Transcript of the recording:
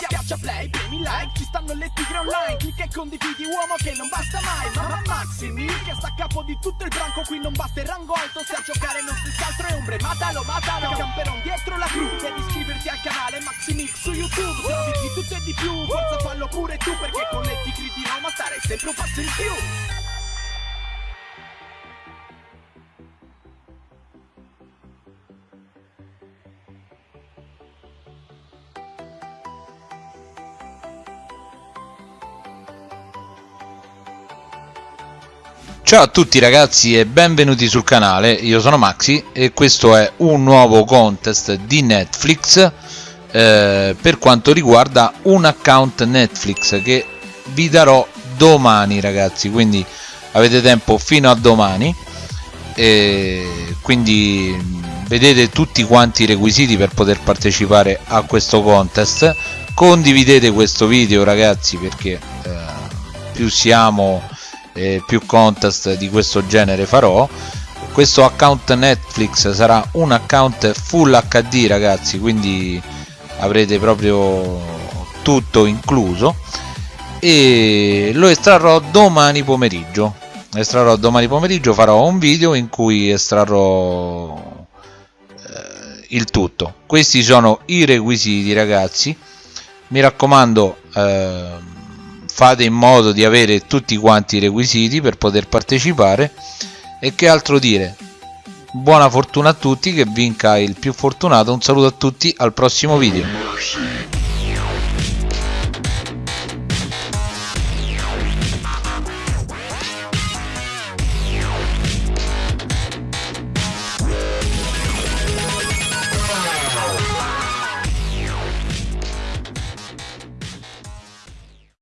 Schiaccia play, premi like, ci stanno le tigre online. Clicca e condividi uomo che non basta mai. Mamma Maximi che sta a capo di tutto il branco. Qui non basta il rango alto se a giocare non si altro è ombre. Matalo, matalo, camperon dietro la crew Devi iscriverti al canale Maximix su YouTube. Se di tutto e di più, forza fallo pure tu Perché con le tigre di Roma stare sempre un passo in più Ciao a tutti ragazzi e benvenuti sul canale, io sono Maxi e questo è un nuovo contest di Netflix eh, per quanto riguarda un account Netflix che vi darò domani ragazzi, quindi avete tempo fino a domani. E quindi vedete tutti quanti i requisiti per poter partecipare a questo contest. Condividete questo video ragazzi perché eh, più siamo eh, più contest di questo genere farò. Questo account Netflix sarà un account full HD ragazzi quindi avrete proprio tutto incluso. E lo estrarrò domani pomeriggio. Estrarrò domani pomeriggio farò un video in cui estrarrò eh, il tutto. Questi sono i requisiti ragazzi. Mi raccomando eh, fate in modo di avere tutti quanti i requisiti per poter partecipare e che altro dire. Buona fortuna a tutti che vinca il più fortunato. Un saluto a tutti al prossimo video